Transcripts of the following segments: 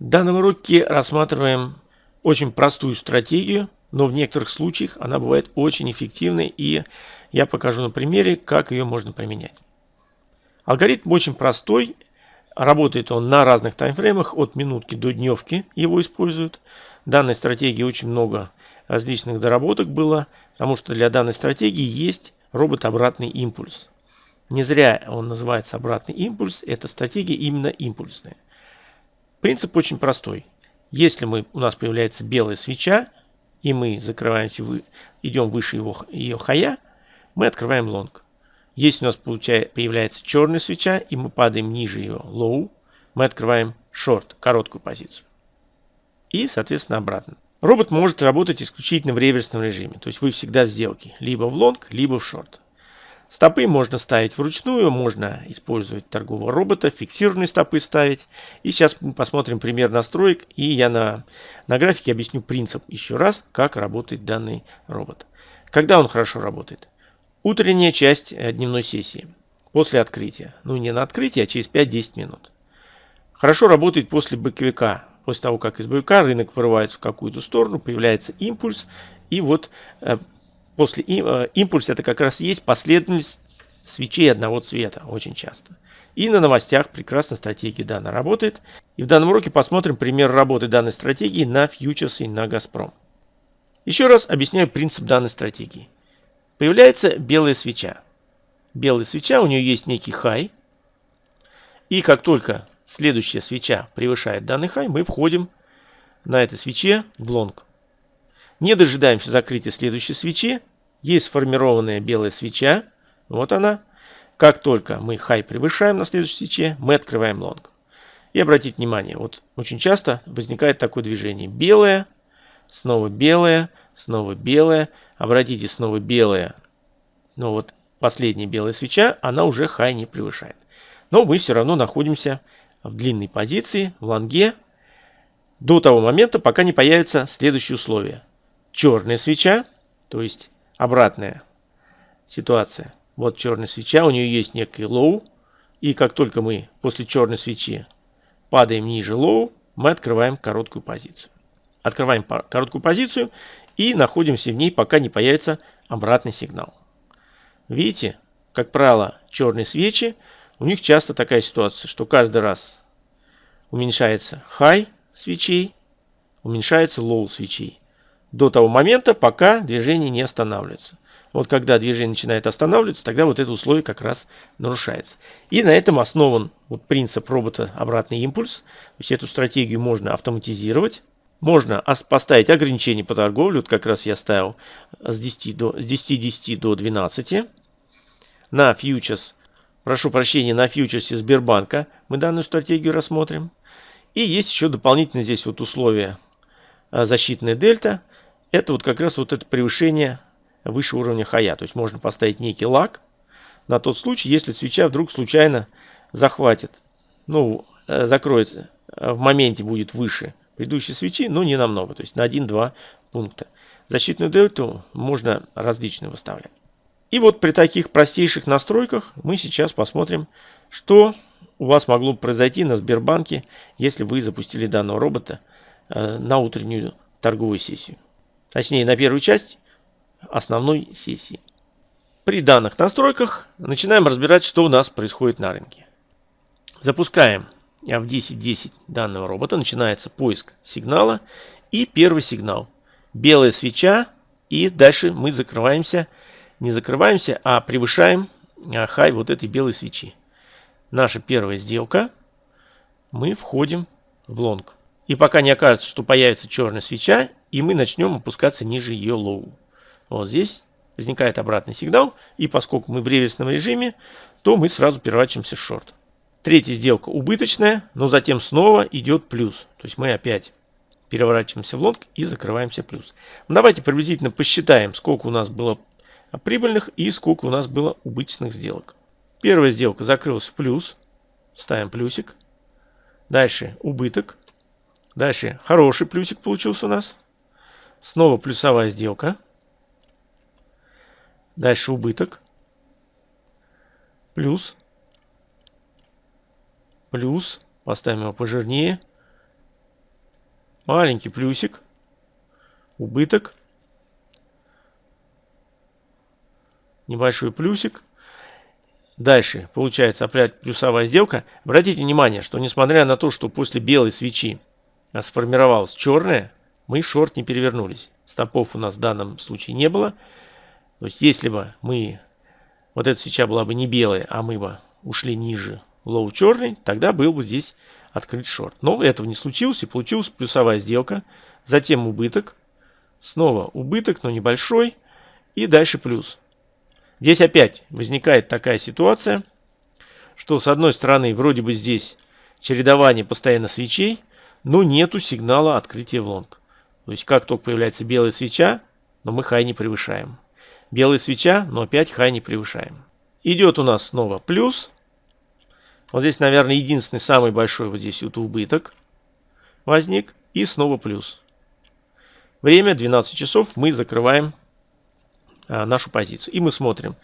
В данном уроке рассматриваем очень простую стратегию, но в некоторых случаях она бывает очень эффективной и я покажу на примере, как ее можно применять. Алгоритм очень простой, работает он на разных таймфреймах, от минутки до дневки его используют. В данной стратегии очень много различных доработок было, потому что для данной стратегии есть робот обратный импульс. Не зря он называется обратный импульс, эта стратегия именно импульсная. Принцип очень простой. Если мы, у нас появляется белая свеча, и мы закрываемся, идем выше его, ее хая, мы открываем long. Если у нас получает, появляется черная свеча, и мы падаем ниже ее low, мы открываем short, короткую позицию. И, соответственно, обратно. Робот может работать исключительно в реверсном режиме, то есть вы всегда в сделке, либо в long, либо в short. Стопы можно ставить вручную, можно использовать торгового робота, фиксированные стопы ставить. И сейчас мы посмотрим пример настроек, и я на, на графике объясню принцип еще раз, как работает данный робот. Когда он хорошо работает? Утренняя часть э, дневной сессии, после открытия. Ну не на открытие, а через 5-10 минут. Хорошо работает после боковика. После того, как из боевика рынок вырывается в какую-то сторону, появляется импульс, и вот э, после э, импульса это как раз есть последовательность свечей одного цвета очень часто. И на новостях прекрасно стратегия данная работает. И в данном уроке посмотрим пример работы данной стратегии на фьючерсы и на Газпром. Еще раз объясняю принцип данной стратегии. Появляется белая свеча. Белая свеча, у нее есть некий хай. И как только следующая свеча превышает данный хай, мы входим на этой свече в лонг. Не дожидаемся закрытия следующей свечи. Есть сформированная белая свеча. Вот она. Как только мы хай превышаем на следующей свече, мы открываем long. И обратите внимание, вот очень часто возникает такое движение. Белое, снова белое, снова белое. Обратите, снова белое. Но вот последняя белая свеча, она уже хай не превышает. Но мы все равно находимся в длинной позиции, в long е, до того момента, пока не появится следующее условие черная свеча, то есть обратная ситуация. Вот черная свеча, у нее есть некий low, и как только мы после черной свечи падаем ниже low, мы открываем короткую позицию. Открываем короткую позицию и находимся в ней, пока не появится обратный сигнал. Видите, как правило, черные свечи, у них часто такая ситуация, что каждый раз уменьшается high свечей, уменьшается low свечей до того момента, пока движение не останавливается. Вот когда движение начинает останавливаться, тогда вот это условие как раз нарушается. И на этом основан вот принцип робота обратный импульс. То есть эту стратегию можно автоматизировать. Можно поставить ограничение по торговле. Вот как раз я ставил с 10 до, с 10, 10 до 12. На фьючерс, прошу прощения, на фьючерсе Сбербанка мы данную стратегию рассмотрим. И есть еще дополнительно здесь вот условие а, защитная дельта это вот как раз вот это превышение выше уровня хая. То есть можно поставить некий лак на тот случай, если свеча вдруг случайно захватит, ну, э, закроется, э, в моменте будет выше предыдущей свечи, но не намного, то есть на 1-2 пункта. Защитную дельту можно различную выставлять. И вот при таких простейших настройках мы сейчас посмотрим, что у вас могло произойти на Сбербанке, если вы запустили данного робота э, на утреннюю торговую сессию. Точнее, на первую часть основной сессии. При данных настройках начинаем разбирать, что у нас происходит на рынке. Запускаем в 10.10 данного робота. Начинается поиск сигнала. И первый сигнал. Белая свеча. И дальше мы закрываемся. Не закрываемся, а превышаем а, хай вот этой белой свечи. Наша первая сделка. Мы входим в лонг. И пока не окажется, что появится черная свеча, и мы начнем опускаться ниже ее low. Вот здесь возникает обратный сигнал, и поскольку мы в реверсном режиме, то мы сразу переворачиваемся в шорт. Третья сделка убыточная, но затем снова идет плюс. То есть мы опять переворачиваемся в лонг и закрываемся плюс. Ну, давайте приблизительно посчитаем, сколько у нас было прибыльных и сколько у нас было убыточных сделок. Первая сделка закрылась в плюс. Ставим плюсик. Дальше убыток. Дальше хороший плюсик получился у нас. Снова плюсовая сделка. Дальше убыток. Плюс. Плюс. Поставим его пожирнее. маленький плюсик, убыток, небольшой плюсик. Дальше получается опять плюсовая сделка. Обратите внимание, что несмотря на то, что после белой свечи сформировалась черная, мы шорт не перевернулись. Стопов у нас в данном случае не было. То есть если бы мы, вот эта свеча была бы не белая, а мы бы ушли ниже low черный, тогда был бы здесь открыт шорт. Но этого не случилось и получилась плюсовая сделка. Затем убыток. Снова убыток, но небольшой. И дальше плюс. Здесь опять возникает такая ситуация, что с одной стороны вроде бы здесь чередование постоянно свечей, но нету сигнала открытия в лонг. То есть как только появляется белая свеча, но мы хай не превышаем. Белая свеча, но опять хай не превышаем. Идет у нас снова плюс. Вот здесь, наверное, единственный самый большой вот здесь вот убыток возник. И снова плюс. Время 12 часов. Мы закрываем а, нашу позицию. И мы смотрим.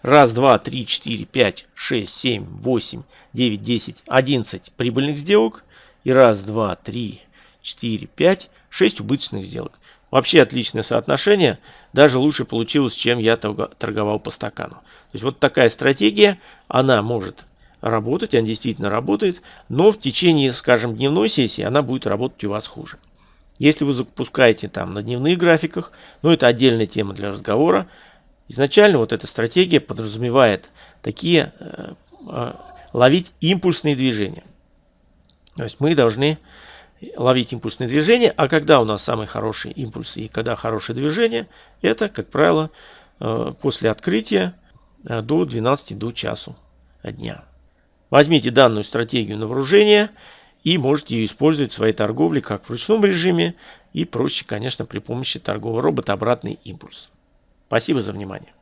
Раз, два, три, четыре, пять, шесть, семь, восемь, девять, десять, одиннадцать прибыльных сделок. И раз, два, три, четыре, пять, шесть убыточных сделок. Вообще отличное соотношение. Даже лучше получилось, чем я торговал по стакану. То есть вот такая стратегия, она может работать, она действительно работает, но в течение, скажем, дневной сессии она будет работать у вас хуже. Если вы запускаете там на дневных графиках, ну это отдельная тема для разговора, изначально вот эта стратегия подразумевает такие, э, э, ловить импульсные движения. То есть мы должны ловить импульсные движения, а когда у нас самые хорошие импульсы и когда хорошее движение, это, как правило, э, после открытия э, до 12 до часу дня. Возьмите данную стратегию на вооружение и можете ее использовать в своей торговле как в ручном режиме и проще, конечно, при помощи торгового робота обратный импульс. Спасибо за внимание.